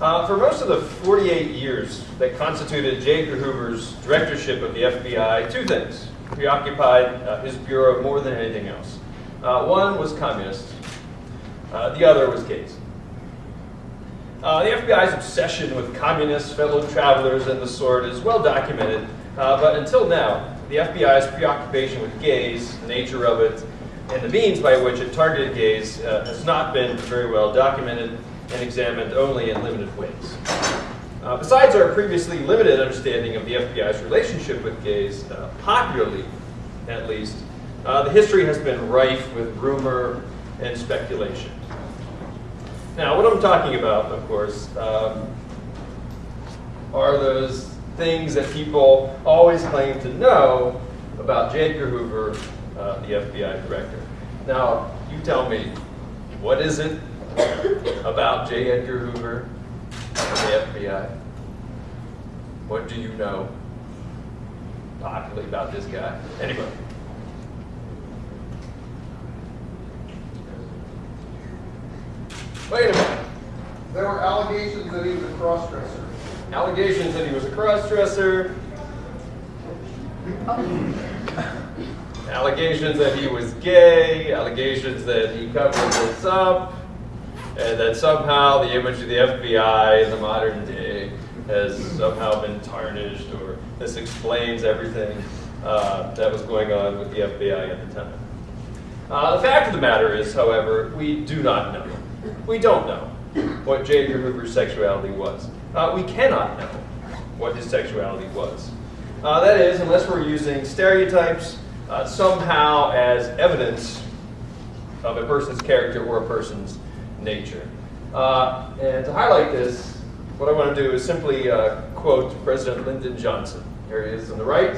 Uh, for most of the 48 years that constituted J. Edgar Hoover's directorship of the FBI, two things preoccupied uh, his bureau more than anything else. Uh, one was communists, uh, the other was gays. Uh, the FBI's obsession with communists, fellow travelers, and the sort is well documented, uh, but until now, the FBI's preoccupation with gays, the nature of it, and the means by which it targeted gays has not been very well documented and examined only in limited ways. Uh, besides our previously limited understanding of the FBI's relationship with gays, uh, popularly at least, uh, the history has been rife with rumor and speculation. Now, what I'm talking about, of course, um, are those things that people always claim to know about J. Edgar Hoover, uh, the FBI director. Now, you tell me, what is it about J. Edgar Hoover and the FBI? What do you know popularly about this guy? Anybody? Wait a minute. There were allegations that he was a cross-dresser. Allegations that he was a cross-dresser. Oh. Allegations that he was gay. Allegations that he covered this up. And that somehow the image of the FBI in the modern day has somehow been tarnished or this explains everything uh, that was going on with the FBI at the time. Uh, the fact of the matter is, however, we do not know. We don't know what J. Edgar Hoover's sexuality was. Uh, we cannot know what his sexuality was. Uh, that is, unless we're using stereotypes uh, somehow as evidence of a person's character or a person's nature. Uh, and to highlight this, what I want to do is simply uh, quote President Lyndon Johnson. Here he is on the right.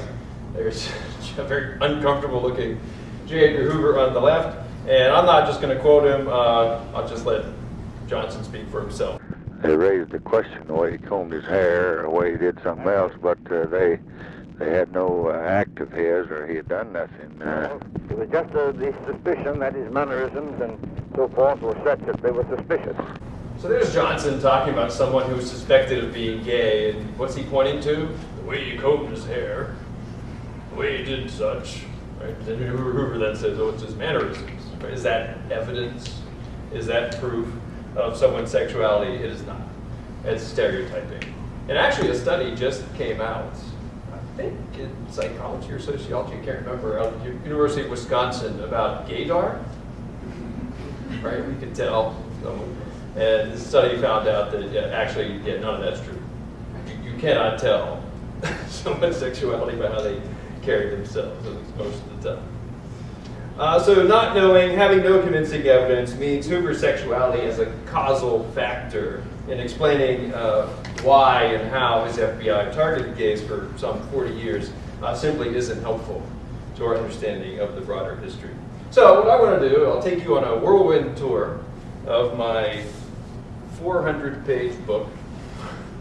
There's a very uncomfortable looking J. Edgar Hoover on the left. And I'm not just going to quote him, uh, I'll just let Johnson speak for himself. They raised the question the way he combed his hair the way he did something else, but uh, they they had no uh, act of his or he had done nothing. Uh, It was just uh, the suspicion that his mannerisms and so forth were such that they were suspicious. So there's Johnson talking about someone who was suspected of being gay, and what's he pointing to? The way he combed his hair, the way he did such. Right? Then Hoover, Hoover then says, oh, it's his mannerisms. Right? Is that evidence? Is that proof of someone's sexuality? It is not. It's stereotyping. And actually, a study just came out, I think in psychology or sociology, I can't remember, of University of Wisconsin about gaydar. Right? We could tell. And the study found out that yeah, actually, yeah, none of that's true. You, you cannot tell someone's sexuality by how they carry themselves, at least most of the time. Uh, so not knowing, having no convincing evidence means Hoover's sexuality as a causal factor in explaining uh, why and how his FBI targeted gays for some 40 years uh, simply isn't helpful to our understanding of the broader history. So what I want to do, I'll take you on a whirlwind tour of my 400 page book.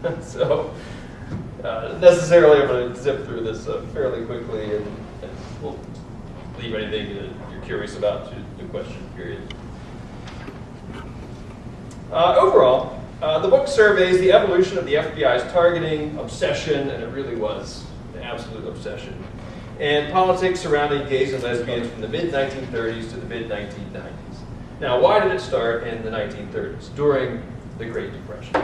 so uh, necessarily I'm going to zip through this uh, fairly quickly and, and we'll leave anything that you're curious about to the question period. Uh, overall, uh, the book surveys the evolution of the FBI's targeting, obsession, and it really was an absolute obsession, and politics surrounding gays and lesbians from the mid-1930s to the mid-1990s. Now, why did it start in the 1930s, during the Great Depression?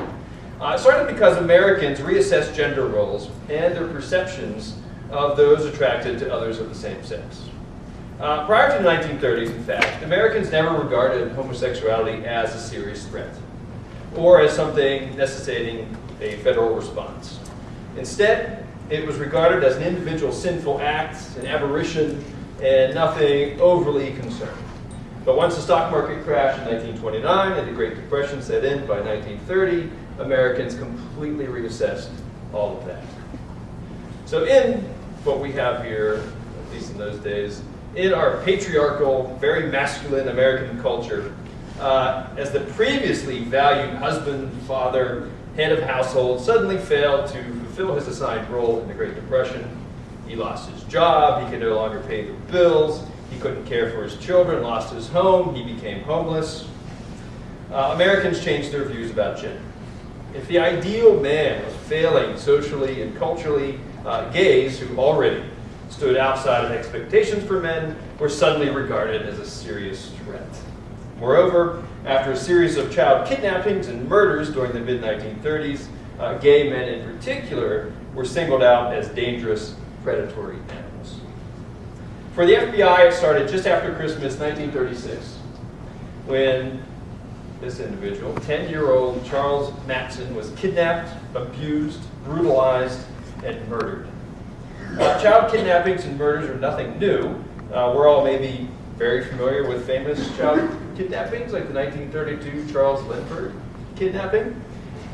Uh, it started because Americans reassessed gender roles and their perceptions of those attracted to others of the same sex. Uh, prior to the 1930s, in fact, Americans never regarded homosexuality as a serious threat or as something necessitating a federal response. Instead, it was regarded as an individual sinful act, an aberration, and nothing overly concerning. But once the stock market crashed in 1929 and the Great Depression set in by 1930, Americans completely reassessed all of that. So in what we have here, at least in those days, in our patriarchal, very masculine American culture, uh, as the previously valued husband, father, head of household suddenly failed to fulfill his assigned role in the Great Depression. He lost his job, he could no longer pay the bills, he couldn't care for his children, lost his home, he became homeless. Uh, Americans changed their views about gender. If the ideal man was failing socially and culturally, uh, gays who already stood outside of expectations for men were suddenly regarded as a serious threat. Moreover, after a series of child kidnappings and murders during the mid-1930s, uh, gay men in particular were singled out as dangerous predatory animals. For the FBI, it started just after Christmas 1936 when this individual, 10-year-old Charles Mattson, was kidnapped, abused, brutalized, and murdered. Uh, child kidnappings and murders are nothing new. Uh, we're all maybe very familiar with famous child kidnappings, like the 1932 Charles Lindbergh kidnapping.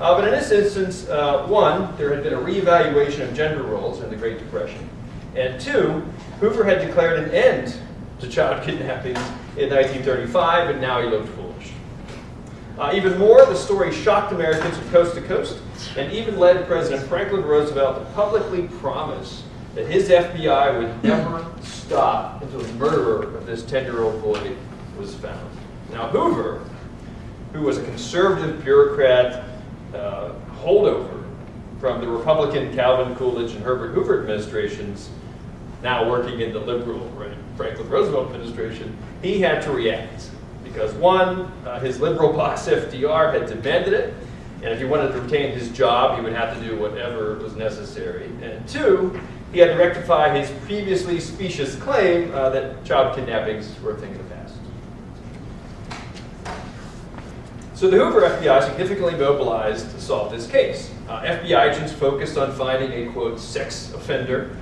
Uh, but in this instance, uh, one, there had been a reevaluation of gender roles in the Great Depression. And two, Hoover had declared an end to child kidnappings in 1935, and now he looked foolish. Uh, even more, the story shocked Americans from coast to coast, and even led President Franklin Roosevelt to publicly promise that his FBI would never stop until the murderer of this 10-year-old boy was found. Now Hoover, who was a conservative bureaucrat uh, holdover from the Republican Calvin Coolidge and Herbert Hoover administrations, now working in the liberal right, Franklin Roosevelt administration, he had to react. Because one, uh, his liberal boss FDR had demanded it, and if he wanted to retain his job, he would have to do whatever was necessary. And two, he had to rectify his previously specious claim uh, that child kidnappings were a thing of the past. So the Hoover FBI significantly mobilized to solve this case. Uh, FBI agents focused on finding a, quote, sex offender.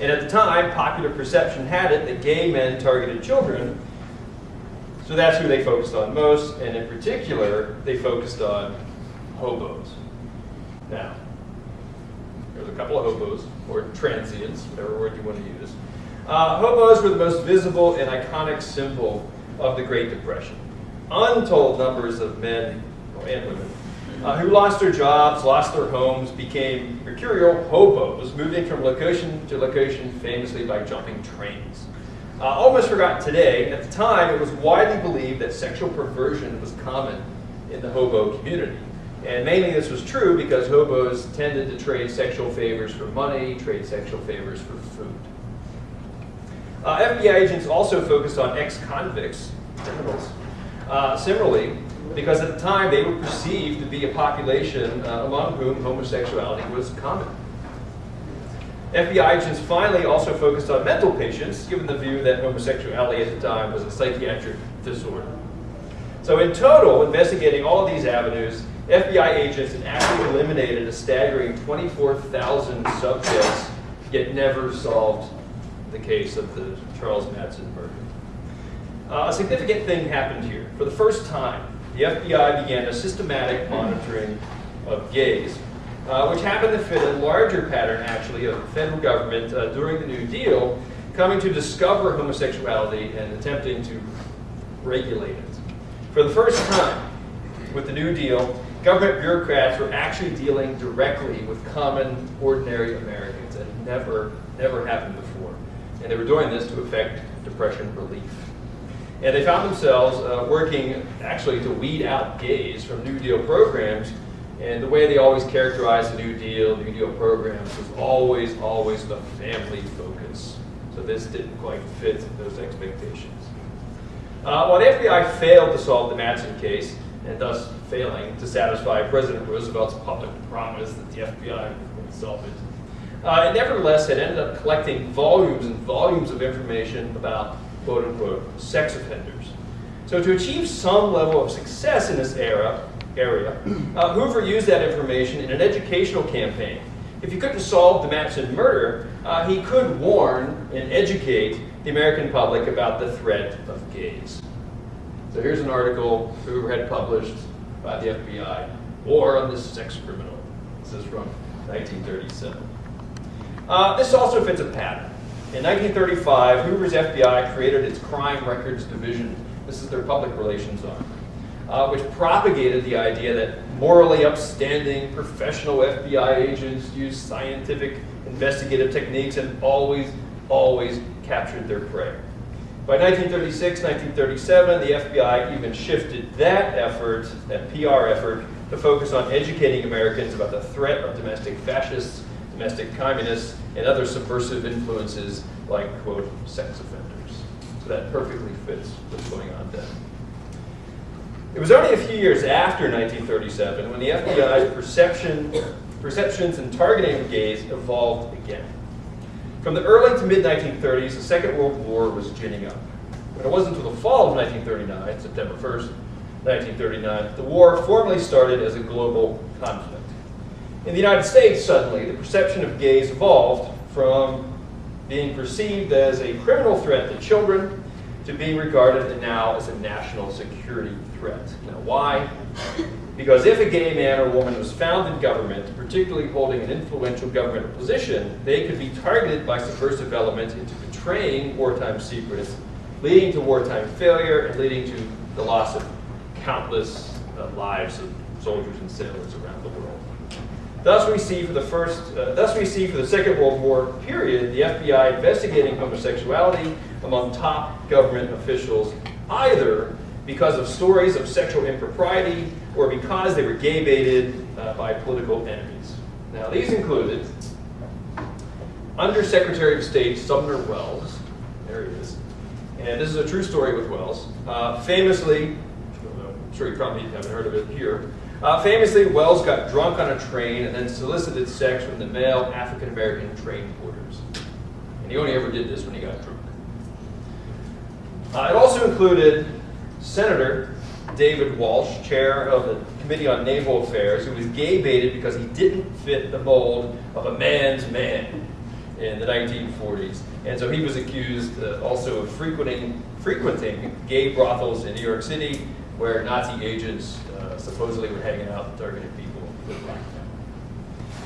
And at the time, popular perception had it that gay men targeted children. So that's who they focused on most. And in particular, they focused on hobos. Now, there's a couple of hobos, or transients, whatever word you want to use. Uh, hobos were the most visible and iconic symbol of the Great Depression. Untold numbers of men and women uh, who lost their jobs, lost their homes, became mercurial hobos, moving from location to location famously by jumping trains. Uh, almost forgotten today, at the time it was widely believed that sexual perversion was common in the hobo community. And mainly this was true because hobos tended to trade sexual favors for money, trade sexual favors for food. Uh, FBI agents also focused on ex-convicts, criminals. Uh, similarly, because at the time they were perceived to be a population uh, among whom homosexuality was common. FBI agents finally also focused on mental patients, given the view that homosexuality at the time was a psychiatric disorder. So in total, investigating all these avenues, FBI agents had actually eliminated a staggering 24,000 subjects, yet never solved the case of the Charles Mattson murder. Uh, a significant thing happened here. For the first time, the FBI began a systematic monitoring of gays, uh, which happened to fit a larger pattern, actually, of the federal government uh, during the New Deal coming to discover homosexuality and attempting to regulate it. For the first time, with the New Deal, government bureaucrats were actually dealing directly with common, ordinary Americans. It had never, never happened before. And they were doing this to effect depression relief. And they found themselves uh, working actually to weed out gays from New Deal programs. And the way they always characterized the New Deal, New Deal programs, was always, always the family focus. So this didn't quite fit those expectations. Uh, while the FBI failed to solve the Mattson case, and thus failing to satisfy President Roosevelt's public promise that the FBI would solve it. Uh, it nevertheless had ended up collecting volumes and volumes of information about quote unquote sex offenders. So to achieve some level of success in this era, area, uh, Hoover used that information in an educational campaign. If he couldn't solve the Mattson murder, uh, he could warn and educate the American public about the threat of gays. So here's an article Hoover had published by the FBI, War on the Sex Criminal. This is from 1937. Uh, this also fits a pattern. In 1935, Hoover's FBI created its Crime Records Division. This is their public relations arm, uh, which propagated the idea that morally upstanding professional FBI agents use scientific investigative techniques and always, always captured their prey. By 1936, 1937, the FBI even shifted that effort, that PR effort, to focus on educating Americans about the threat of domestic fascists, domestic communists, and other subversive influences like, quote, sex offenders. So that perfectly fits what's going on then. It was only a few years after 1937 when the FBI's perception, perceptions and targeting of gays evolved again. From the early to mid-1930s, the Second World War was ginning up. But it wasn't until the fall of 1939, September 1st, 1939, the war formally started as a global conflict. In the United States, suddenly, the perception of gays evolved from being perceived as a criminal threat to children to being regarded now as a national security threat. Now, why? Because if a gay man or woman was found in government, particularly holding an influential government position, they could be targeted by subversive elements into betraying wartime secrets, leading to wartime failure, and leading to the loss of countless uh, lives of soldiers and sailors around the world. Thus we see for the first, uh, thus we see for the Second World War period, the FBI investigating homosexuality among top government officials, either because of stories of sexual impropriety or because they were gay baited uh, by political enemies. Now these included Under Secretary of State Sumner Welles, there he is, and this is a true story with Welles, uh, famously, sure you probably haven't heard of it here, uh, famously, Welles got drunk on a train and then solicited sex from the male African American train porters. And he only ever did this when he got drunk. Uh, it also included Senator David Walsh, chair of the Committee on Naval Affairs, who was gay baited because he didn't fit the mold of a man's man in the 1940s. And so he was accused uh, also of frequenting, frequenting gay brothels in New York City where Nazi agents uh, supposedly were hanging out and targeting people.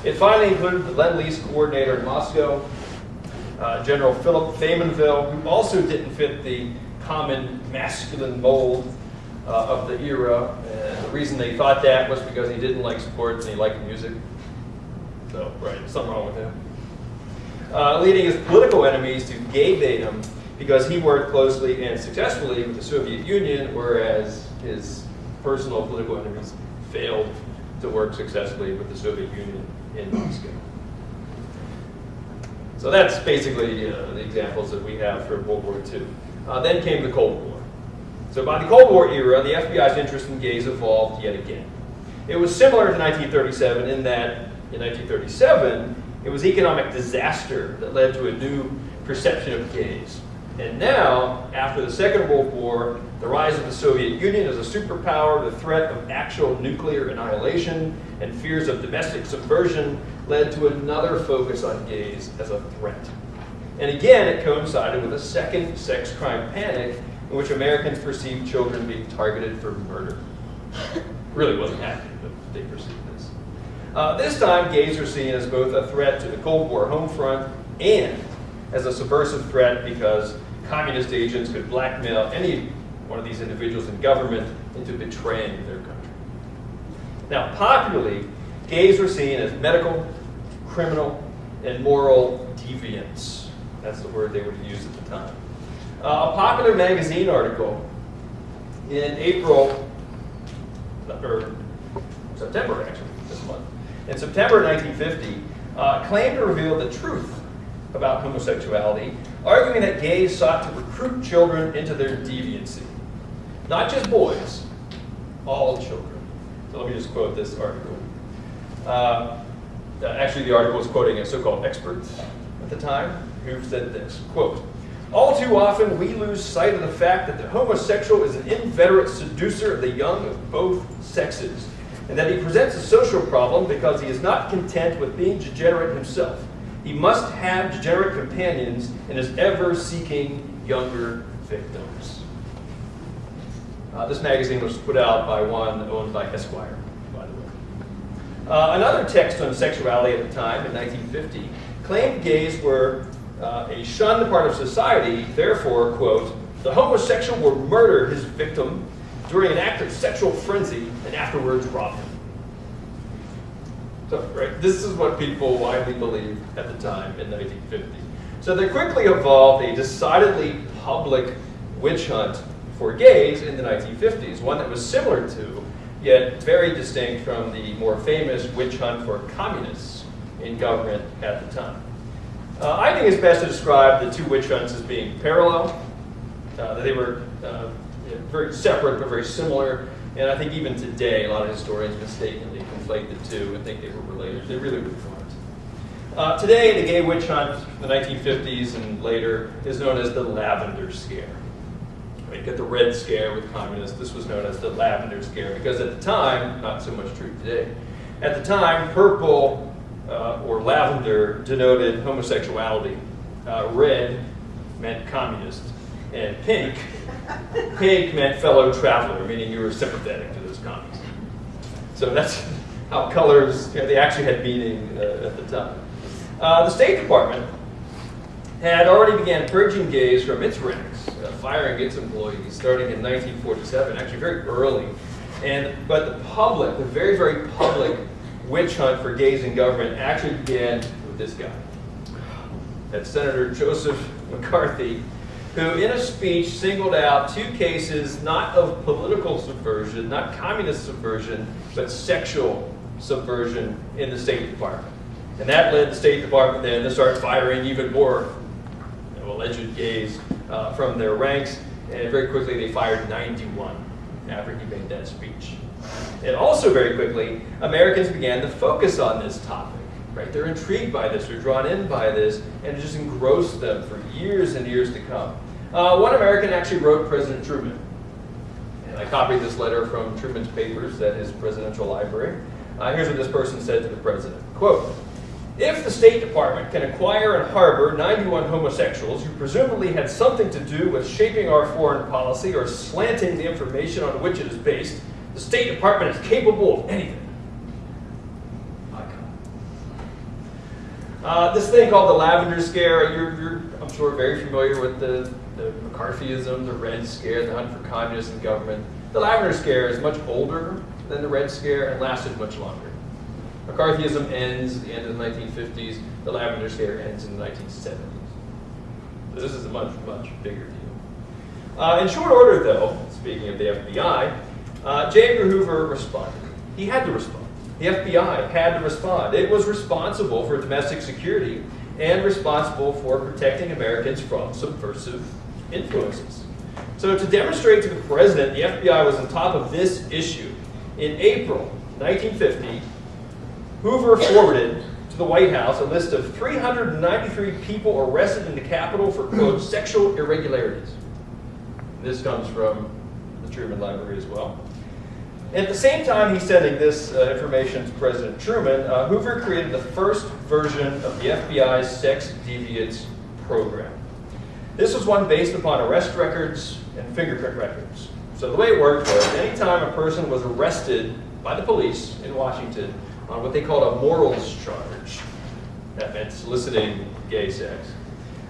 It finally included the Lend-Lease coordinator in Moscow, uh, General Philip Faymonville, who also didn't fit the common masculine mold uh, of the era. And the reason they thought that was because he didn't like sports and he liked music. So, right, something wrong with him. Uh, leading his political enemies to gay bait him because he worked closely and successfully with the Soviet Union, whereas his personal political enemies failed to work successfully with the Soviet Union in Moscow. So that's basically uh, the examples that we have for World War II. Uh, then came the Cold War. So by the Cold War era, the FBI's interest in gays evolved yet again. It was similar to 1937 in that in 1937, it was economic disaster that led to a new perception of gays. And now, after the Second World War, the rise of the Soviet Union as a superpower, the threat of actual nuclear annihilation, and fears of domestic subversion led to another focus on gays as a threat. And again, it coincided with a second sex crime panic in which Americans perceived children being targeted for murder. really wasn't happening, but they perceived this. Uh, this time, gays were seen as both a threat to the Cold War home front and as a subversive threat because communist agents could blackmail any one of these individuals in government into betraying their country. Now, popularly, gays were seen as medical, criminal, and moral deviants. That's the word they would use at the time. Uh, a popular magazine article in April, or September actually, this month, in September 1950, uh, claimed to reveal the truth about homosexuality, arguing that gays sought to recruit children into their deviancy. Not just boys, all children. So let me just quote this article. Uh, actually, the article was quoting a so-called expert at the time who said this, quote, all too often, we lose sight of the fact that the homosexual is an inveterate seducer of the young of both sexes, and that he presents a social problem because he is not content with being degenerate himself. He must have degenerate companions and is ever seeking younger victims. Uh, this magazine was put out by one owned by Esquire, by the way. Uh, another text on sexuality at the time, in 1950, claimed gays were uh, a shunned part of society, therefore, quote, the homosexual will murder his victim during an act of sexual frenzy and afterwards rob him. Right, this is what people widely believed at the time in 1950. So there quickly evolved a decidedly public witch hunt for gays in the 1950s, one that was similar to yet very distinct from the more famous witch hunt for communists in government at the time. Uh, I think it's best to describe the two witch hunts as being parallel. Uh, they were uh, very separate but very similar, and I think even today a lot of historians mistakenly conflate the two and think they were related. They really weren't. Uh, today, the gay witch hunt, the 1950s and later, is known as the Lavender Scare. You get the Red Scare with communists. This was known as the Lavender Scare because at the time, not so much true today, at the time, purple uh, or lavender denoted homosexuality. Uh, red meant communist. And pink, pink meant fellow traveler, meaning you were sympathetic to those communists. So that's how colors, you know, they actually had meaning uh, at the time. Uh, the State Department had already began purging gays from its ranks, uh, firing its employees, starting in 1947, actually very early. And, but the public, the very, very public witch hunt for gays in government actually began with this guy. That's Senator Joseph McCarthy, who in a speech singled out two cases not of political subversion, not communist subversion, but sexual subversion in the State Department. And that led the State Department then to start firing even more you know, alleged gays uh, from their ranks. And very quickly they fired 91 after he made that speech. And also very quickly, Americans began to focus on this topic. Right? They're intrigued by this, they're drawn in by this, and it just engrossed them for years and years to come. Uh, one American actually wrote President Truman. And I copied this letter from Truman's papers at his presidential library. Uh, here's what this person said to the president. Quote, if the State Department can acquire and harbor 91 homosexuals who presumably had something to do with shaping our foreign policy or slanting the information on which it is based, the State Department is capable of anything. Uh, this thing called the Lavender Scare, you're, you're, I'm sure, very familiar with the, the McCarthyism, the Red Scare, the hunt for communists in government. The Lavender Scare is much older than the Red Scare and lasted much longer. McCarthyism ends at the end of the 1950s. The Lavender Scare ends in the 1970s. So this is a much, much bigger deal. Uh, in short order, though, speaking of the FBI, uh, J. Edgar Hoover responded. He had to respond. The FBI had to respond. It was responsible for domestic security and responsible for protecting Americans from subversive influences. So to demonstrate to the president the FBI was on top of this issue, in April 1950, Hoover forwarded to the White House a list of 393 people arrested in the capital for, quote, sexual irregularities. This comes from the Truman Library as well. At the same time he's sending this uh, information to President Truman, uh, Hoover created the first version of the FBI's sex deviance program. This was one based upon arrest records and fingerprint records. So the way it worked was anytime a person was arrested by the police in Washington, on what they called a morals charge. That meant soliciting gay sex.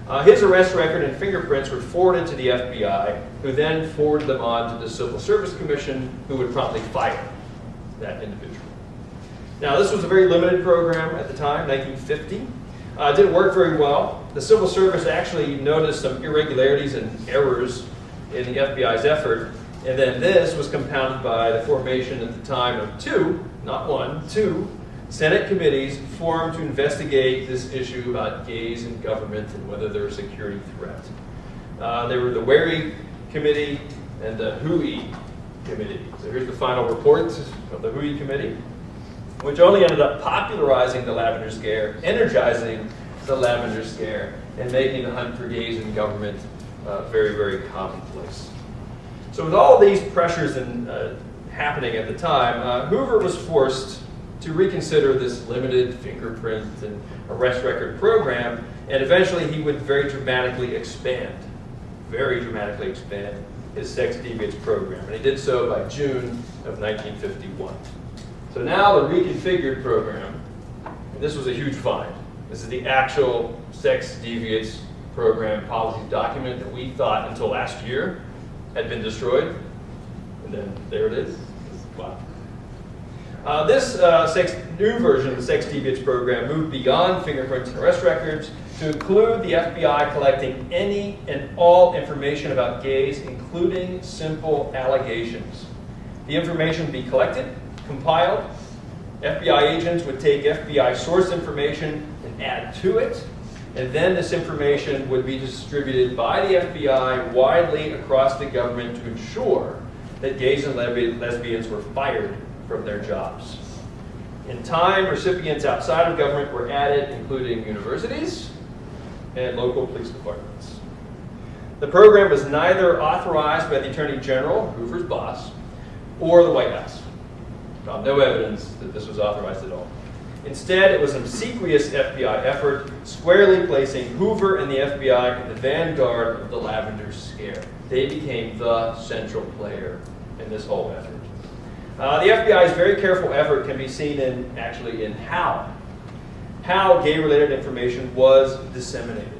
Uh, his arrest record and fingerprints were forwarded to the FBI, who then forwarded them on to the Civil Service Commission, who would promptly fire that individual. Now, this was a very limited program at the time, 1950. Uh, it didn't work very well. The Civil Service actually noticed some irregularities and errors in the FBI's effort, and then this was compounded by the formation at the time of two not one, two Senate committees formed to investigate this issue about gays in government and whether they're a security threat. Uh, they were the Wherry Committee and the Hoey Committee. So here's the final report of the Hoey Committee, which only ended up popularizing the Lavender Scare, energizing the Lavender Scare, and making the hunt for gays in government uh, very, very commonplace. So with all these pressures and uh, happening at the time, uh, Hoover was forced to reconsider this limited fingerprint and arrest record program, and eventually he would very dramatically expand, very dramatically expand his sex deviance program. And he did so by June of 1951. So now the reconfigured program, this was a huge find. This is the actual sex deviance program policy document that we thought until last year had been destroyed. And then there it is. Wow. Uh, this uh, sex, new version of the sex deviance program moved beyond fingerprints and arrest records to include the FBI collecting any and all information about gays, including simple allegations. The information would be collected, compiled. FBI agents would take FBI source information add to it. And then this information would be distributed by the FBI widely across the government to ensure that gays and lesbi- lesbians were fired from their jobs. In time, recipients outside of government were added, including universities and local police departments. The program was neither authorized by the Attorney General, Hoover's boss, or the White House. Found no evidence that this was authorized at all. Instead, it was an obsequious FBI effort, squarely placing Hoover and the FBI in the vanguard of the Lavender Scare. They became the central player in this whole effort. Uh, the FBI's very careful effort can be seen in actually in how how gay-related information was disseminated.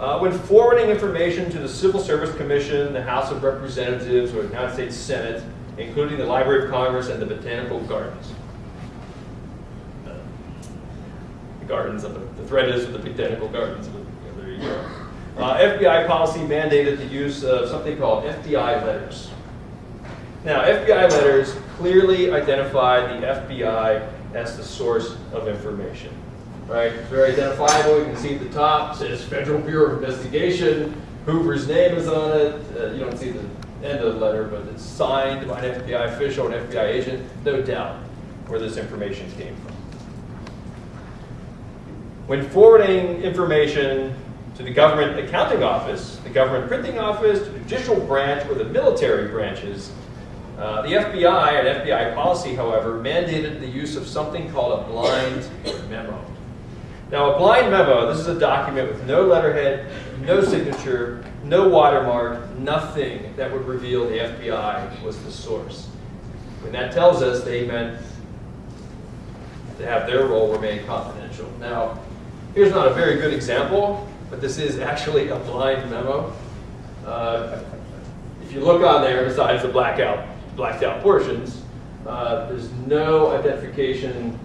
Uh, when forwarding information to the Civil Service Commission, the House of Representatives, or the United States Senate, including the Library of Congress and the Botanical Gardens. Uh, the gardens of the, the thread is with the Botanical Gardens, there you go. Uh, FBI policy mandated the use of something called FBI letters. Now, FBI letters clearly identify the FBI as the source of information. Right? It's very identifiable. You can see at the top it says Federal Bureau of Investigation. Hoover's name is on it. Uh, you don't see the end of the letter, but it's signed by an FBI official, an FBI agent. No doubt where this information came from. When forwarding information to the government accounting office, the government printing office, the judicial branch, or the military branches, uh, the FBI and FBI policy, however, mandated the use of something called a blind memo. Now, a blind memo, this is a document with no letterhead, no signature, no watermark, nothing that would reveal the FBI was the source. And that tells us they meant to have their role remain confidential. Now, here's not a very good example, but this is actually a blind memo. Uh, if you look on there, besides the blackout, blacked out portions, uh, there's no identification.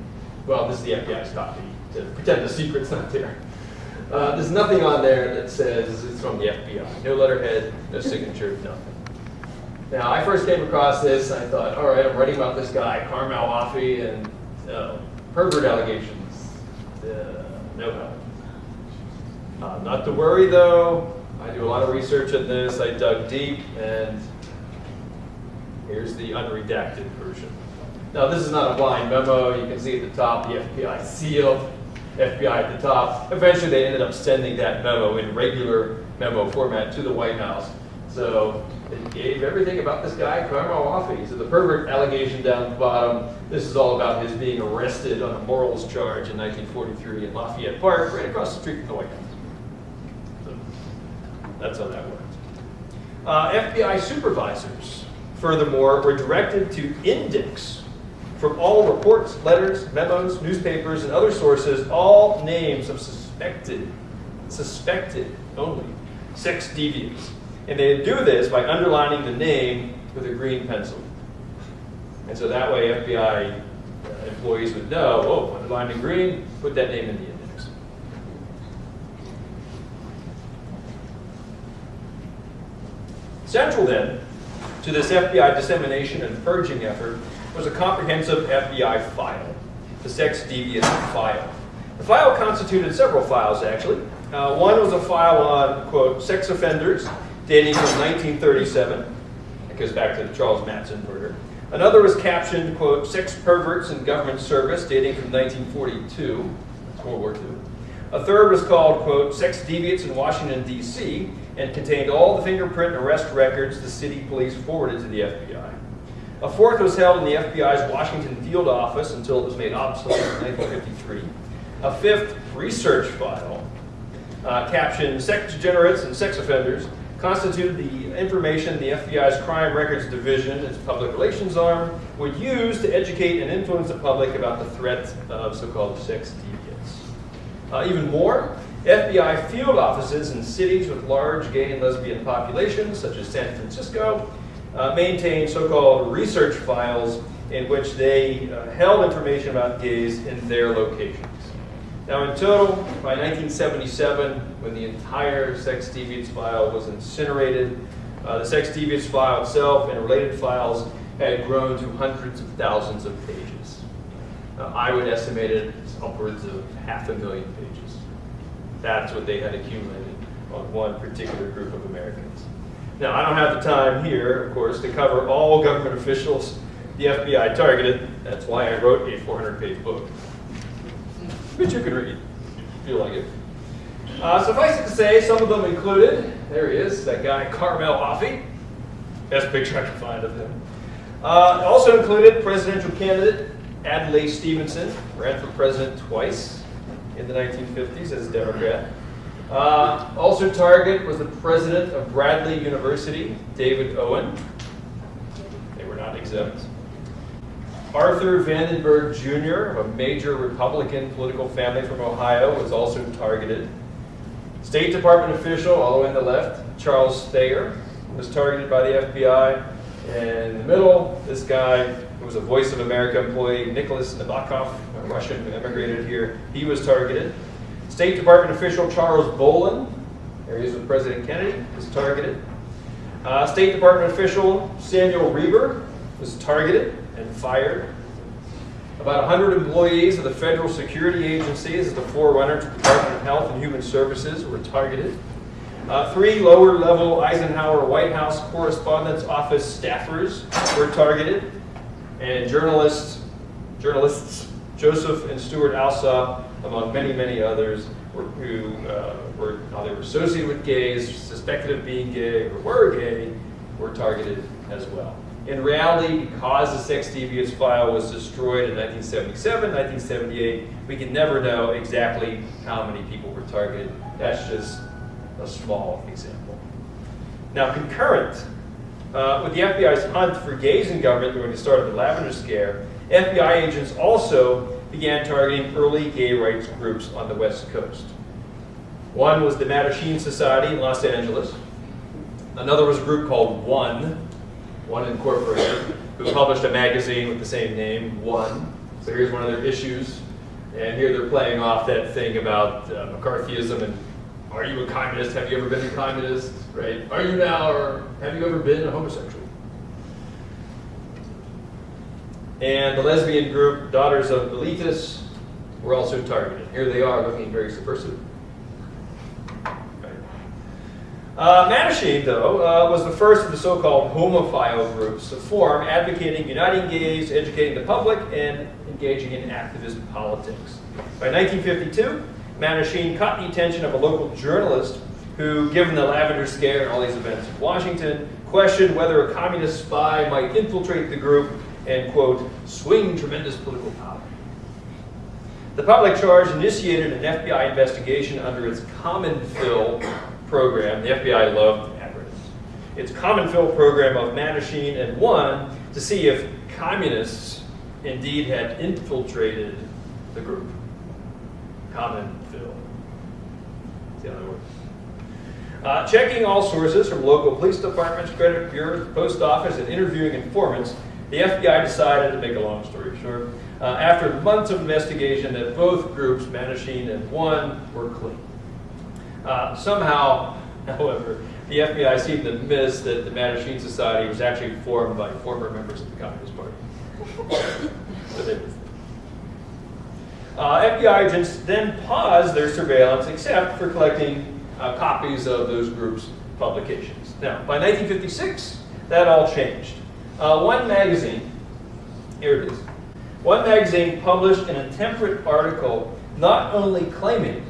Well, this is the FBI's copy to pretend the secret's not there. Uh, there's nothing on there that says it's from the FBI. No letterhead, no signature, nothing. Now, I first came across this, and I thought, all right, I'm writing about this guy, Carmel Offie, and uh, pervert allegations. Uh, no help. Uh, not to worry, though. I do a lot of research on this. I dug deep, and here's the unredacted version. Now, this is not a blind memo. You can see at the top the FBI seal, FBI at the top. Eventually, they ended up sending that memo in regular memo format to the White House. So it gave everything about this guy, Carmel Offie. So the pervert allegation down at the bottom, this is all about his being arrested on a morals charge in 1943 in Lafayette Park, right across the street from the White House. So that's how that worked. Uh, FBI supervisors, furthermore, were directed to index from all reports, letters, memos, newspapers, and other sources all names of suspected, suspected only, sex deviants. And they do this by underlining the name with a green pencil. And so that way FBI uh, employees would know, oh, underlined in green, put that name in the index. Central then to this FBI dissemination and purging effort was a comprehensive FBI file, the sex deviant file. The file constituted several files, actually. Uh, one was a file on, quote, sex offenders dating from 1937. It goes back to the Charles Mattson murder. Another was captioned, quote, sex perverts in government service dating from 1942. That's World War II. A third was called, quote, sex deviants in Washington, D.C., and contained all the fingerprint and arrest records the city police forwarded to the FBI. A fourth was held in the FBI's Washington field office until it was made obsolete in 1953. A fifth research file, uh, captioned sex degenerates and sex offenders, constituted the information the FBI's Crime Records Division, its public relations arm, would use to educate and influence the public about the threat of so-called sex deviants. Uh, even more, FBI field offices in cities with large gay and lesbian populations, such as San Francisco, uh, maintain so-called research files in which they uh, held information about gays in their locations. Now, in total, by 1977, when the entire sex deviance file was incinerated, uh, the sex deviance file itself and related files had grown to hundreds of thousands of pages. Uh, I would estimate it upwards of half a million pages. That's what they had accumulated on one particular group of Americans. Now, I don't have the time here, of course, to cover all government officials the FBI targeted. That's why I wrote a 400-page book, which you can read if you feel like it. Uh, suffice it to say, some of them included, there he is, that guy Carmel Offie. Best picture I can find of him. Uh, also included presidential candidate Adlai Stevenson, ran for president twice in the 1950s as a Democrat. Uh, also target was the president of Bradley University, David Owen. They were not exempt. Arthur Vandenberg Jr., a major Republican political family from Ohio, was also targeted. State Department official, all the way on the left, Charles Thayer, was targeted by the FBI. And in the middle, this guy who was a Voice of America employee, Nicholas Nabokov, a Russian who immigrated here, he was targeted. State Department official Charles Bohlen, there he is with President Kennedy, was targeted. Uh, State Department official Samuel Reber was targeted and fired. About 100 employees of the Federal Security Agency, as the forerunner to the Department of Health and Human Services, were targeted. Uh, three lower-level Eisenhower White House Correspondence Office staffers were targeted, and journalists, journalists Joseph and Stuart Alsop, among many, many others, were, who uh, were either associated with gays, suspected of being gay, or were gay, were targeted as well. In reality, because the sex deviance file was destroyed in 1977, 1978, we can never know exactly how many people were targeted. That's just a small example. Now, concurrent uh, with the FBI's hunt for gays in government during the start of the Lavender Scare, FBI agents also began targeting early gay rights groups on the West Coast. One was the Mattachine Society in Los Angeles. Another was a group called One, One Incorporated, who published a magazine with the same name, One. So here's one of their issues. And here they're playing off that thing about uh, McCarthyism and are you a communist? Have you ever been a communist? Right? Are you now, or have you ever been a homosexual? And the lesbian group, Daughters of Bilitis, were also targeted. Here they are looking very subversive. Uh, Mattachine, though, uh, was the first of the so-called homophile groups to form, advocating uniting gays, educating the public, and engaging in activist politics. By 1952, Mattachine caught the attention of a local journalist who, given the Lavender Scare and all these events in Washington, questioned whether a communist spy might infiltrate the group and, quote, swing tremendous political power. The public charge initiated an FBI investigation under its Common Fill program. The FBI loved acronyms. Its COMINFIL program of Mattachine and One to see if communists indeed had infiltrated the group. Common Fill. See how that works. Uh, checking all sources from local police departments, credit bureaus, post office, and interviewing informants, the FBI decided, to make a long story short, uh, after months of investigation that both groups, Mattachine and One, were clean. Uh, somehow, however, the FBI seemed to miss that the Mattachine Society was actually formed by former members of the Communist Party. Uh, FBI agents then paused their surveillance except for collecting uh, copies of those groups' publications. Now, by 1956, that all changed. Uh, one magazine, here it is, one magazine published an intemperate article not only claiming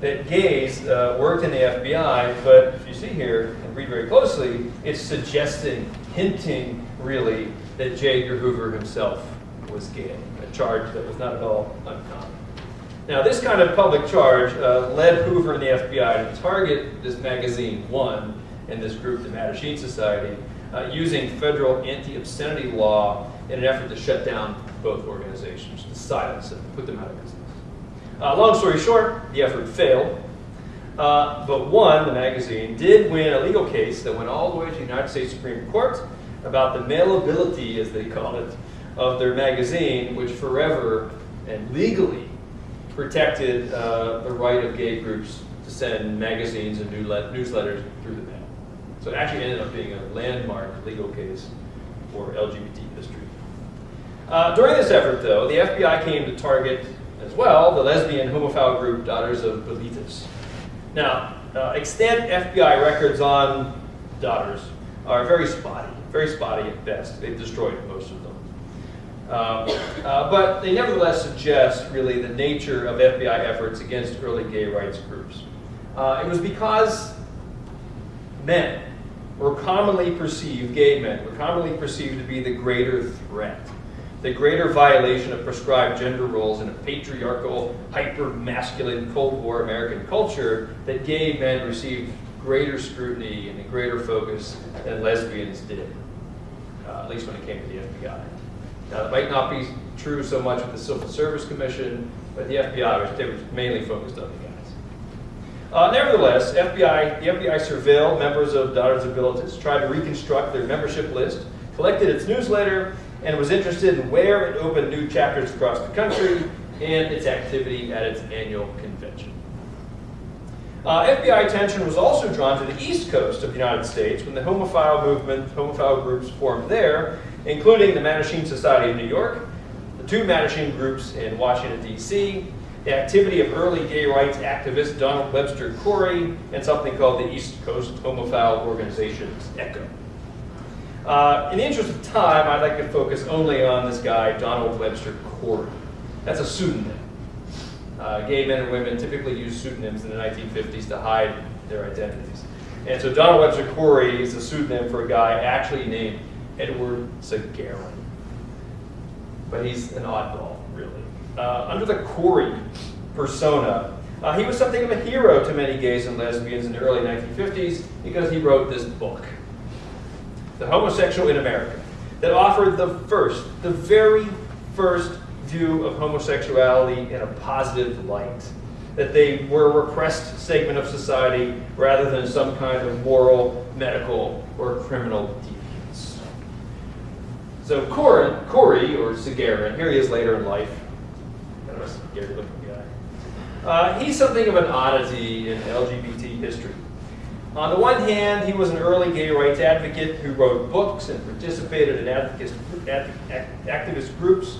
that gays uh, worked in the FBI, but if you see here and read very closely, it's suggesting, hinting really, that J. Edgar Hoover himself was gay, a charge that was not at all uncommon. Now, this kind of public charge uh, led Hoover and the FBI to target this magazine, One, and this group, the Mattachine Society, uh, using federal anti-obscenity law in an effort to shut down both organizations, to silence them, put them out of business. Uh, long story short, the effort failed. Uh, but one, the magazine, did win a legal case that went all the way to the United States Supreme Court about the mailability, as they call it, of their magazine, which forever and legally protected uh, the right of gay groups to send magazines and newsletters through the mail. So it actually ended up being a landmark legal case for LGBT history. Uh, during this effort, though, the FBI came to target as well the lesbian homophile group Daughters of Bilitis. Now, uh, extant FBI records on Daughters are very spotty, very spotty at best. They've destroyed most of them. Uh, uh, but they nevertheless suggest really the nature of FBI efforts against early gay rights groups. Uh, it was because men were commonly perceived, gay men, were commonly perceived to be the greater threat, the greater violation of prescribed gender roles in a patriarchal, hyper-masculine Cold War American culture that gay men received greater scrutiny and a greater focus than lesbians did, uh, at least when it came to the FBI. Now, that might not be true so much with the Civil Service Commission, but the FBI was, they were mainly focused on the guys. Uh, nevertheless, FBI, the FBI surveilled members of Daughters of Bilitis, tried to reconstruct their membership list, collected its newsletter, and was interested in where it opened new chapters across the country and its activity at its annual convention. Uh, FBI attention was also drawn to the east coast of the United States when the homophile movement, homophile groups formed there, including the Mattachine Society of New York, the two Mattachine groups in Washington, D.C., the activity of early gay rights activist Donald Webster Cory, and something called the East Coast Homophile Organizations, ECHO. Uh, in the interest of time, I'd like to focus only on this guy, Donald Webster Cory. That's a pseudonym. Uh, gay men and women typically used pseudonyms in the 1950s to hide their identities. And so Donald Webster Cory is a pseudonym for a guy actually named Edward Sagarin. But he's an oddball, really. Uh, under the Cory persona, uh, he was something of a hero to many gays and lesbians in the early 1950s because he wrote this book, The Homosexual in America, that offered the first, the very first view of homosexuality in a positive light. That they were a repressed segment of society rather than some kind of moral, medical, or criminal deviance. So Cory, Cory or Sagarin, here he is later in life, kind of a scary looking guy. Uh, he's something of an oddity in LGBT history. On the one hand, he was an early gay rights advocate who wrote books and participated in activist groups.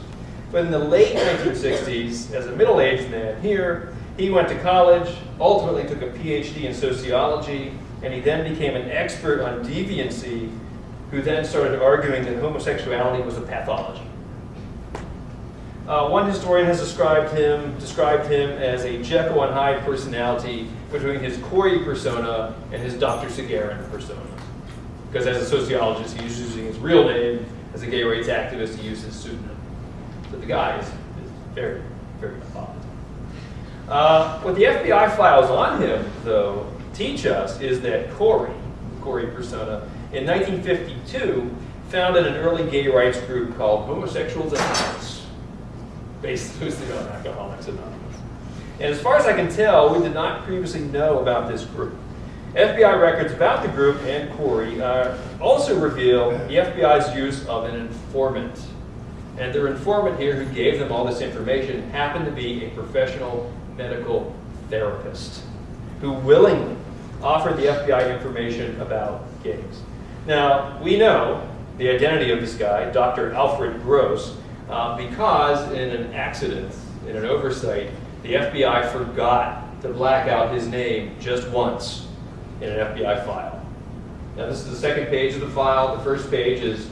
But in the late 1960s, as a middle-aged man here, he went to college, ultimately took a PhD in sociology, and he then became an expert on deviancy, who then started arguing that homosexuality was a pathology. Uh, one historian has described him, described him as a Jekyll and Hyde personality between his Cory persona and his Dr. Sagarin persona. Because as a sociologist, he was using his real name. As a gay rights activist, he used his pseudonym. So the guy is, is very, very odd. Uh, what the FBI files on him, though, teach us is that Cory, Cory persona, in 1952 founded an early gay rights group called Homosexuals Anonymous, based loosely on Alcoholics Anonymous. And as far as I can tell, we did not previously know about this group. FBI records about the group and Cory uh, also reveal the FBI's use of an informant and their informant here who gave them all this information happened to be a professional medical therapist who willingly offered the FBI information about gays. Now, we know the identity of this guy, Dr. Alfred Gross, uh, because in an accident, in an oversight, the FBI forgot to black out his name just once in an FBI file. Now, this is the second page of the file. The first page is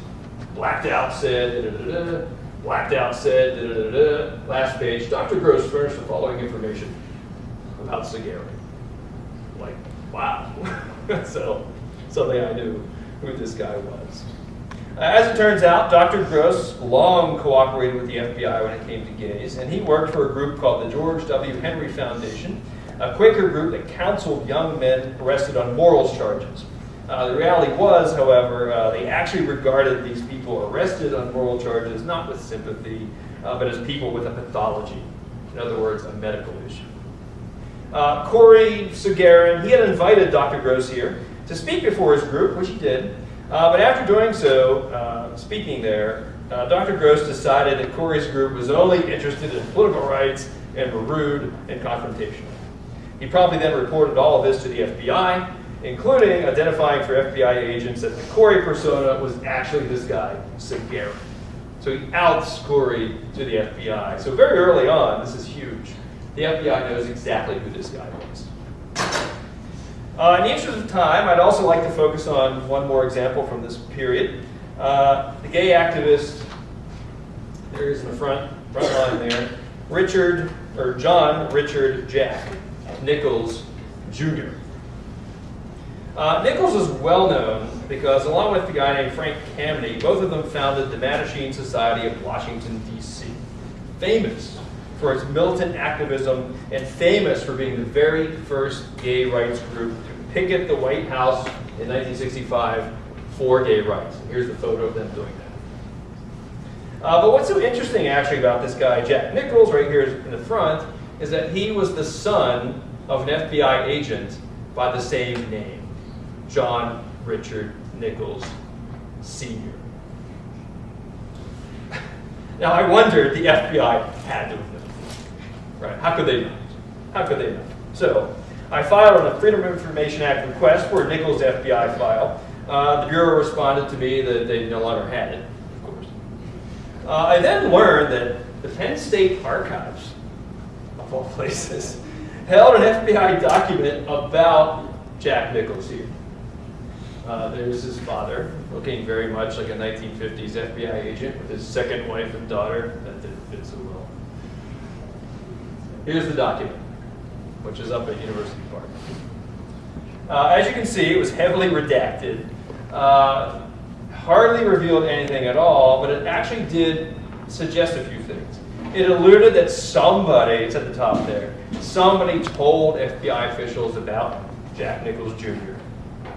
blacked out said, da, da, da, blacked out said, last page, Dr. Gross furnished the following information about Sagarin. Like, wow. so, suddenly I knew who this guy was. Uh, as it turns out, Dr. Gross long cooperated with the FBI when it came to gays, and he worked for a group called the George W. Henry Foundation, a Quaker group that counseled young men arrested on morals charges. Uh, the reality was, however, uh, they actually regarded these people arrested on moral charges not with sympathy, uh, but as people with a pathology. In other words, a medical issue. Uh, Cory Sagarin, he had invited Dr. Gross here to speak before his group, which he did. Uh, but after doing so, uh, speaking there, Dr. Gross decided that Cory's group was only interested in political rights and were rude and confrontational. He probably then reported all of this to the FBI, including identifying for FBI agents that the Cory persona was actually this guy, Sagarin. So he outs Cory to the FBI. So very early on, this is huge. The FBI knows exactly who this guy was. Uh, in the interest of time, I'd also like to focus on one more example from this period. Uh, the gay activist, there he is in the front, front line there, Richard, or John Richard Jack Nichols Jr. Uh, Nichols is well known because, along with the guy named Frank Kameny, both of them founded the Mattachine Society of Washington, D.C. Famous for its militant activism and famous for being the very first gay rights group to picket the White House in 1965 for gay rights. Here's the photo of them doing that. Uh, but what's so interesting actually about this guy, Jack Nichols, right here in the front, is that he was the son of an FBI agent by the same name, John Richard Nichols Sr. now I wondered the FBI had to. Right, how could they not? How could they not? So, I filed on a Freedom of Information Act request for a Nichols FBI file. Uh, the Bureau responded to me that they no longer had it, of course. Uh, I then learned that the Penn State Archives, of all places, held an FBI document about Jack Nichols here. Uh, there's his father, looking very much like a 1950s FBI agent with his second wife and daughter. That didn't fit so well. Here's the document, which is up at University Park. Uh, as you can see, it was heavily redacted. Uh, hardly revealed anything at all, but it actually did suggest a few things. It alluded that somebody, it's at the top there, somebody told FBI officials about Jack Nichols Jr.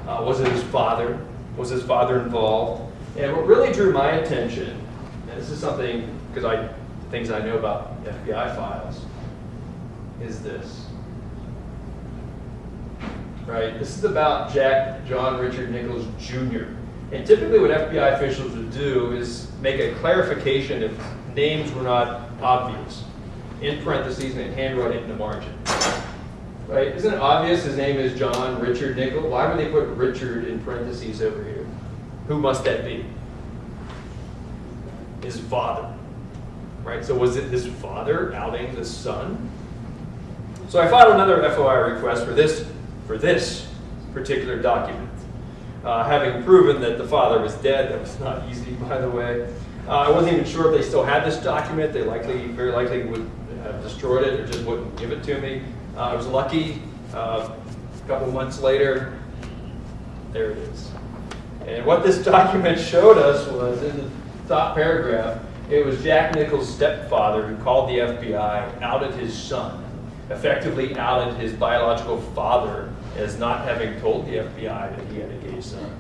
Uh, was it his father? Was his father involved? And what really drew my attention, and this is something, because I, things I know about FBI files, is this. Right? This is about Jack John Richard Nichols Jr. And typically what FBI officials would do is make a clarification if names were not obvious, in parentheses and handwrite it in the margin. Right? Isn't it obvious his name is John Richard Nichols? Why would they put Richard in parentheses over here? Who must that be? His father. Right? So was it his father outing the son? So I filed another FOI request for this, for this particular document. Uh, having proven that the father was dead, that was not easy, by the way. Uh, I wasn't even sure if they still had this document. They likely, very likely would have destroyed it or just wouldn't give it to me. Uh, I was lucky. Uh, a couple months later, there it is. And what this document showed us was in the top paragraph, it was Jack Nichols' stepfather who called the FBI, outed his son, effectively outed his biological father as not having told the FBI that he had a gay son.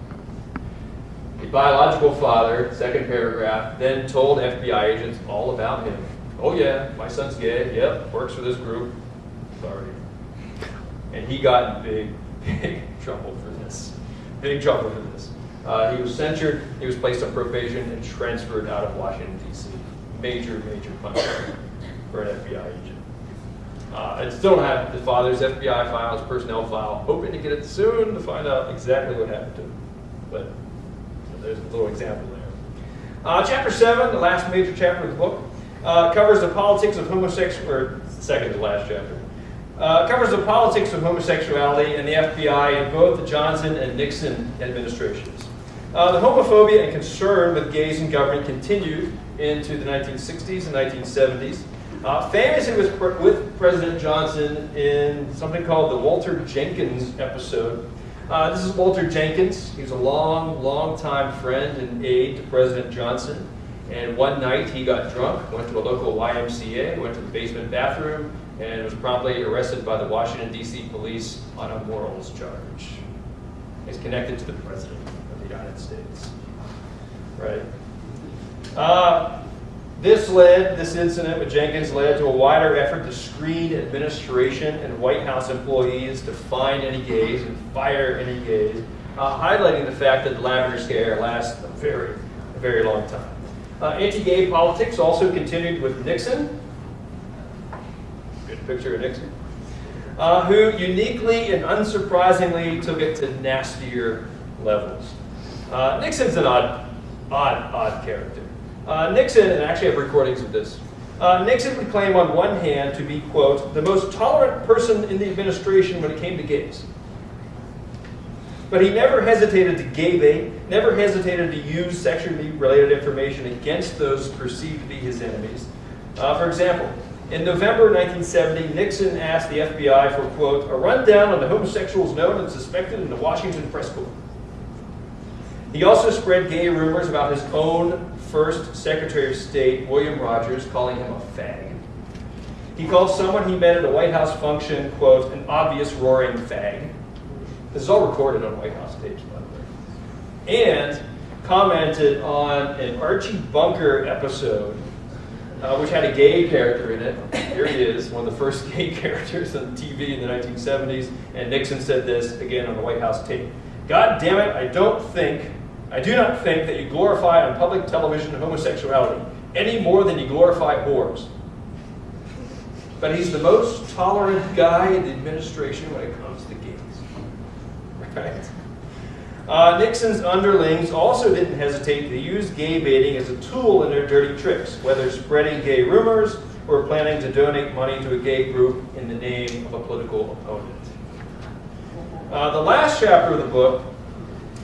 The biological father, second paragraph, then told FBI agents all about him. Oh yeah, my son's gay, yep, works for this group. Sorry. And he got in big, big trouble for this. Big trouble for this. Uh, he was censured, he was placed on probation and transferred out of Washington, D.C. Major, major punishment for an FBI agent. Uh, I still have the father's FBI files, personnel file, hoping to get it soon to find out exactly what happened to him. But there's a little example there. Uh, chapter 7, the last major chapter of the book, uh, covers the politics of homosexuality, or second to last chapter, uh, covers the politics of homosexuality and the FBI in both the Johnson and Nixon administrations. Uh, the homophobia and concern with gays in government continued into the 1960s and 1970s. Uh, famously with, with President Johnson in something called the Walter Jenkins episode. Uh, this is Walter Jenkins. He was a long, long time friend and aide to President Johnson. And one night he got drunk, went to a local YMCA, went to the basement bathroom, and was promptly arrested by the Washington, D.C. police on a morals charge. He's connected to the President of the United States. Right? Uh, this led, this incident with Jenkins led to a wider effort to screen administration and White House employees to find any gays and fire any gays, uh, highlighting the fact that the lavender scare lasts a very, a very long time. Uh, Anti-gay politics also continued with Nixon. Good picture of Nixon. Uh, who uniquely and unsurprisingly took it to nastier levels. Uh, Nixon's an odd, odd, odd character. Uh, Nixon, and I actually have recordings of this, uh, Nixon would claim on one hand to be, quote, the most tolerant person in the administration when it came to gays. But he never hesitated to gay bait, never hesitated to use sexually related information against those perceived to be his enemies. Uh, for example, in November 1970, Nixon asked the FBI for, quote, a rundown on the homosexuals known and suspected in the Washington press corps. He also spread gay rumors about his own first Secretary of State, William Rogers, calling him a fag. He called someone he met at a White House function, quote, an obvious roaring fag. This is all recorded on White House tapes, by the way. And commented on an Archie Bunker episode, uh, which had a gay character in it. Here he is, one of the first gay characters on TV in the 1970s. And Nixon said this again on the White House tape. God damn it, I don't think, I do not think that you glorify on public television homosexuality any more than you glorify whores. But he's the most tolerant guy in the administration when it comes to gays. Right? Uh, Nixon's underlings also didn't hesitate to use gay baiting as a tool in their dirty tricks, whether spreading gay rumors or planning to donate money to a gay group in the name of a political opponent. Uh, the last chapter of the book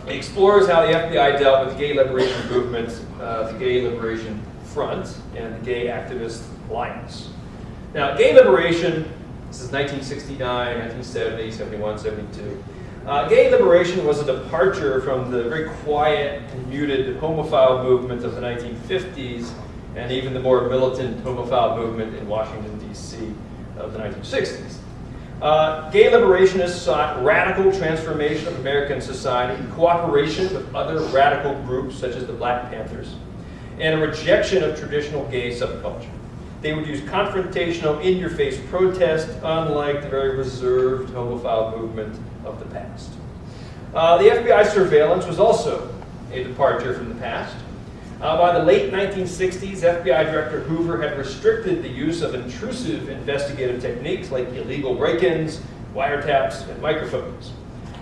explores how the FBI dealt with the gay liberation movement, uh, the Gay Liberation Front, and the Gay Activist Alliance. Now, gay liberation, this is 1969, 1970, 71, 72. Uh, gay liberation was a departure from the very quiet and muted homophile movement of the 1950s and even the more militant homophile movement in Washington, D.C. of the 1960s. Uh, gay liberationists sought radical transformation of American society, cooperation with other radical groups such as the Black Panthers, and a rejection of traditional gay subculture. They would use confrontational, in-your-face protest, unlike the very reserved homophile movement of the past. Uh, the FBI surveillance was also a departure from the past. Uh, by the late 1960s, FBI Director Hoover had restricted the use of intrusive investigative techniques like illegal break-ins, wiretaps, and microphones.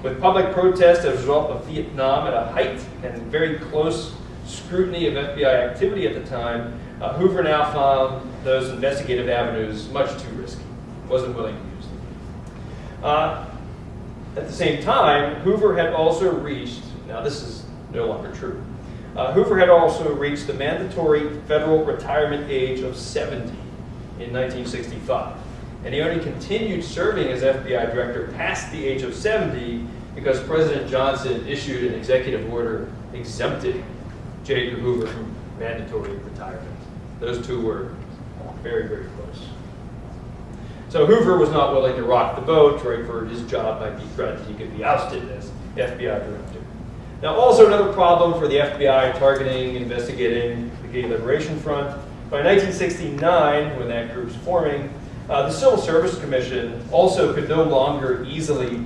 With public protest as a result of Vietnam at a height and very close scrutiny of FBI activity at the time, uh, Hoover now found those investigative avenues much too risky. Wasn't willing to use them. Uh, at the same time, Hoover had also reached, now this is no longer true, uh, Hoover had also reached the mandatory federal retirement age of 70 in 1965. And he only continued serving as FBI director past the age of 70 because President Johnson issued an executive order exempting J. Edgar Hoover from mandatory retirement. Those two were very, very close. So Hoover was not willing to rock the boat, right, for his job might be threatened. He could be ousted as FBI director. Now, also another problem for the FBI targeting, investigating the Gay Liberation Front. By 1969, when that group's forming, uh, the Civil Service Commission also could no longer easily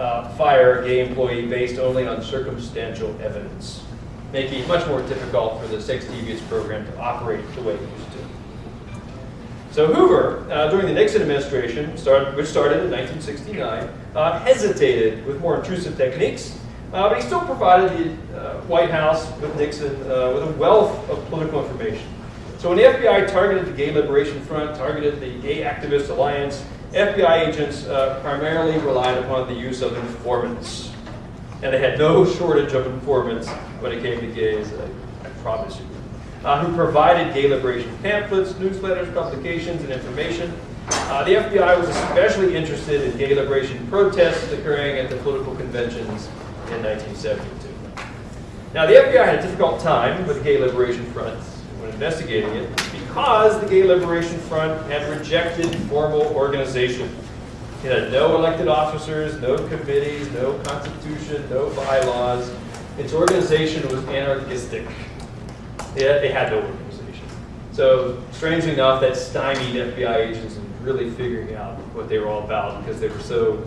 uh, fire a gay employee based only on circumstantial evidence, making it much more difficult for the Sex Deviance program to operate the way it used to. So Hoover, uh, during the Nixon administration, started, which started in 1969, uh, hesitated with more intrusive techniques, uh, but he still provided the uh, White House with Nixon uh, with a wealth of political information. So when the FBI targeted the Gay Liberation Front, targeted the Gay Activist Alliance, FBI agents uh, primarily relied upon the use of informants. And they had no shortage of informants when it came to gays, I, I promise you uh, who provided gay liberation pamphlets, newsletters, publications, and information. Uh, the FBI was especially interested in gay liberation protests occurring at the political conventions in 1972. Now, the FBI had a difficult time with the Gay Liberation Front when investigating it because the Gay Liberation Front had rejected formal organization. It had no elected officers, no committees, no constitution, no bylaws. Its organization was anarchistic. They had no organization. So strangely enough, that stymied FBI agents in really figuring out what they were all about because they were so.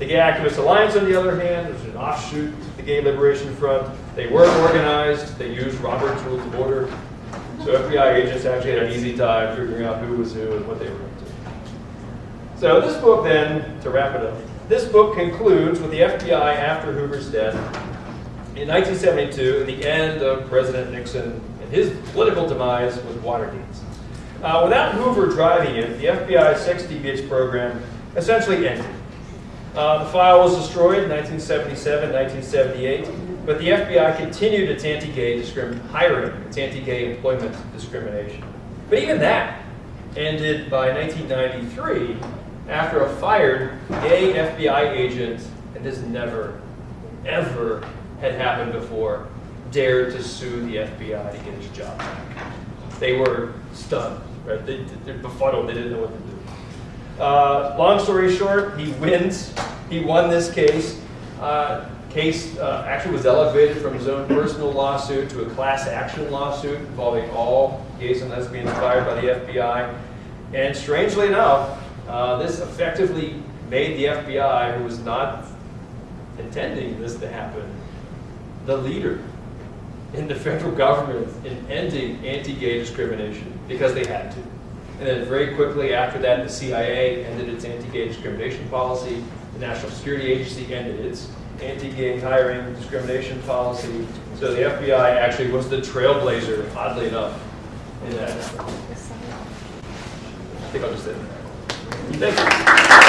The Gay Activist Alliance, on the other hand, was an offshoot of the Gay Liberation Front. They weren't organized. They used Robert's Rules of Order. So FBI agents actually had an easy time figuring out who was who and what they were up to. So this book then, to wrap it up, this book concludes with the FBI after Hoover's death in 1972, the end of President Nixon and his political demise with Watergate. Uh, without Hoover driving it, the FBI's Sex Deviates program essentially ended. Uh, the file was destroyed in 1977, 1978, but the FBI continued its anti-gay hiring, its anti-gay employment discrimination. But even that ended by 1993 after a fired gay FBI agent, and this never, ever had happened before, dared to sue the FBI to get his job back. They were stunned, right? They, they're befuddled, they didn't know what to do. Uh, long story short, he wins. He won this case. Uh, case uh, actually was elevated from his own personal lawsuit to a class action lawsuit involving all gays and lesbians fired by the FBI. And strangely enough, uh, this effectively made the FBI, who was not intending this to happen, the leader in the federal government in ending anti-gay discrimination because they had to. And then very quickly after that, the CIA ended its anti-gay discrimination policy. The National Security Agency ended its anti-gay hiring discrimination policy. So the FBI actually was the trailblazer, oddly enough, in that. I think I'll just end there. Thank you.